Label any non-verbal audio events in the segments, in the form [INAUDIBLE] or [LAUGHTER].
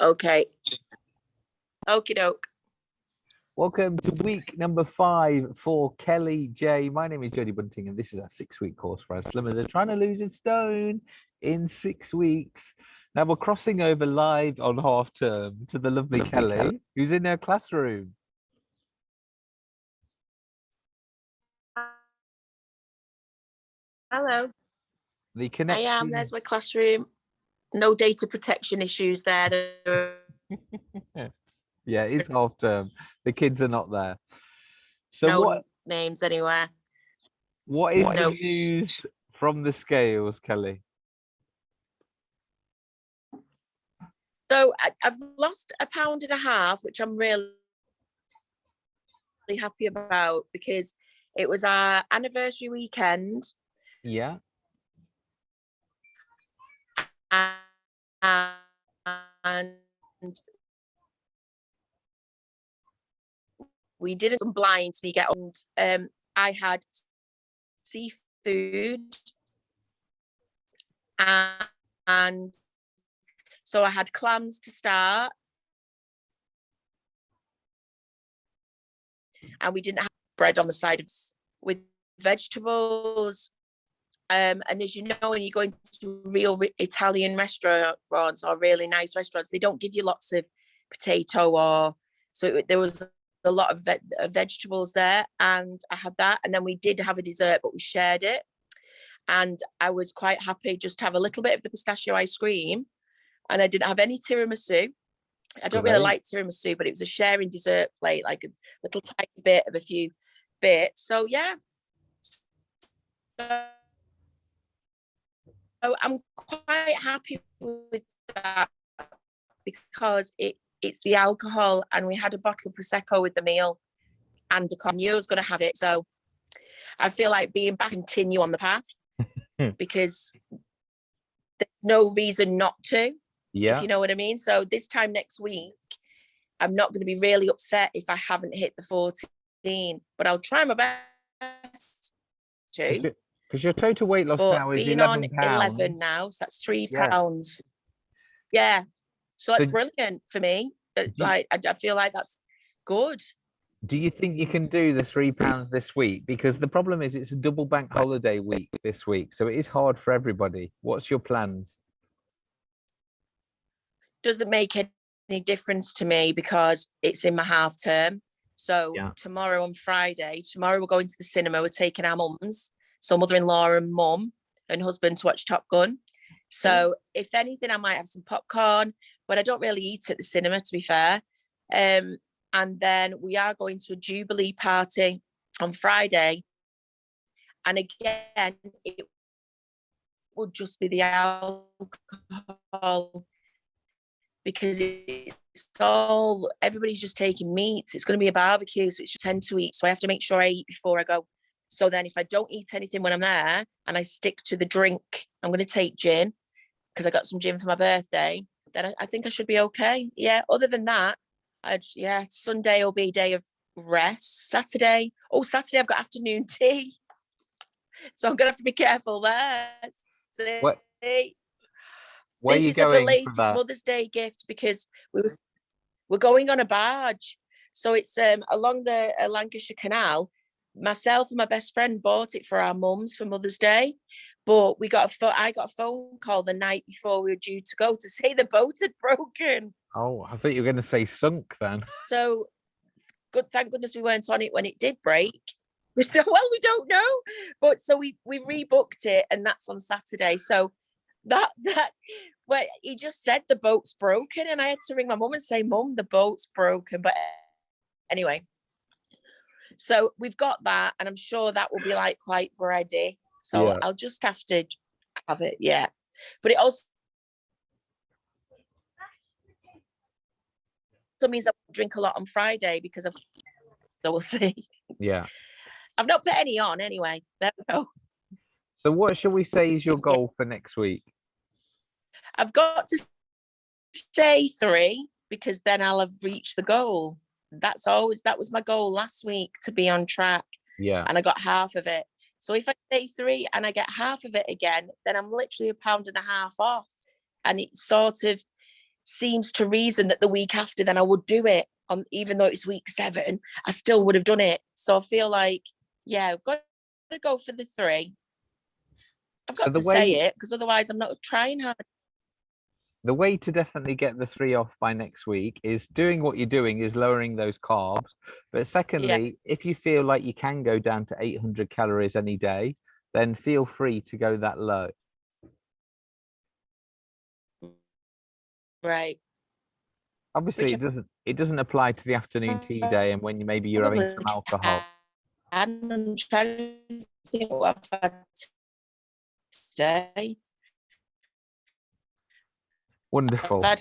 Okay. Okie doke. Welcome to week number five for Kelly J. My name is Jodie Bunting, and this is our six-week course for our slimmers. They're trying to lose a stone in six weeks. Now we're crossing over live on half term to the lovely Kelly, who's in her classroom. Hello. The connection. I am. There's my classroom. No data protection issues there. [LAUGHS] Yeah, it's half term. The kids are not there. So No what names anywhere. what is No. the news from the scales, Kelly? So I, I've lost a pound and a half, which I'm really happy about because it was our anniversary weekend Yeah. and we did some blinds we get on um i had seafood and, and so i had clams to start. And we didn't have bread on the side of with vegetables um, and as you know, when you go into real Italian restaurants or really nice restaurants, they don't give you lots of potato or so it, there was a lot of ve- uh, vegetables there, and I had that. And then we did have a dessert, but we shared it, and I was quite happy just to have a little bit of the pistachio ice cream, and I didn't have any tiramisu. I don't really like tiramisu, but it was a sharing dessert plate, like a little tiny bit of a few bits. So yeah. I'm quite happy with that because it it's the alcohol and we had a bottle of prosecco with the meal and I knew I was going to have it. So I feel like being back and continue on the path [LAUGHS] because there's no reason not to, Yeah. if you know what I mean. So this time next week, I'm not going to be really upset if I haven't hit the 14, but I'll try my best to. Because your total weight loss But now is being on 11 pounds. 11 now, so that's three Yeah. pounds. Yeah. So that's So- brilliant for me. Uh, Like, I, I feel like that's good. Do you think you can do the three pounds this week? Because the problem is it's a double bank holiday week this week. So it is hard for everybody. What's your plans? Doesn't make any difference to me because it's in my half term. So Yeah. tomorrow on Friday, tomorrow we're going to the cinema. We're taking our mums, so mother-in-law and mum and husband to watch Top Gun. So if anything, I might have some popcorn, but I don't really eat at the cinema, to be fair. Um, and then we are going to a Jubilee party on Friday. And again, it would just be the alcohol because it's all everybody's just taking meats. It's going to be a barbecue, so it's just tend to eat. So I have to make sure I eat before I go. So then, if I don't eat anything when I'm there and I stick to the drink, I'm going to take gin because I got some gin for my birthday. Then I, I think I should be okay. Yeah. Other than that, I'd yeah. Sunday will be a day of rest. Saturday, oh Saturday I've got afternoon [LAUGHS] tea, so I'm gonna have to be careful there. What- See? Where this are you is going a belated? Mother's Day gift because we was, we're going on a barge. So it's um along the uh, Lancashire Canal. Myself and my best friend bought it for our mums for Mother's Day, but we got a I got a phone call the night before we were due to go to say the boat had broken. Oh, I thought you were going to say sunk then. So good, thank goodness we weren't on it when it did break. So, [LAUGHS] well, we don't know, but so we we rebooked it, and that's on Saturday. So that that well, he just said the boat's broken, and I had to ring my mum and say, "Mum, the boat's broken." But anyway, so we've got that, and I'm sure that will be like quite ready. So Yeah. I'll just have to have it, yeah. But it also also means I drink a lot on Friday because I've so [LAUGHS] we'll see. Yeah. I've not put any on anyway. There we go. So what shall we say is your goal for next week? I've got to say three because then I'll have reached the goal. That's always that was my goal last week to be on track Yeah. and I got half of it. So if I day three and I get half of it again, then I'm literally a pound and a half off. And it sort of seems to reason that the week after then I would do it on even though it's week seven, I still would have done it. So I feel like, yeah, I've got to go for the three. I've got the to say it because otherwise I'm not trying hard. The way to definitely get the three off by next week is doing what you're doing is lowering those carbs but secondly if you feel like you can go down to 800 calories any day then feel free to go that low Right. obviously Which it doesn't it doesn't apply to the afternoon tea uh, day and when you maybe you're having some alcohol And I'm trying to think what I've had today. Wonderful I've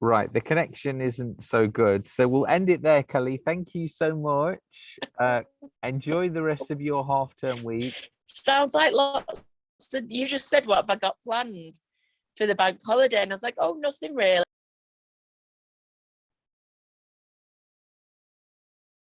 right the connection isn't so good so we'll end it there kelly thank you so much uh enjoy the rest of your half term week sounds like lots. of- You just said what have I got planned for the bank holiday, and I was like, oh, nothing really.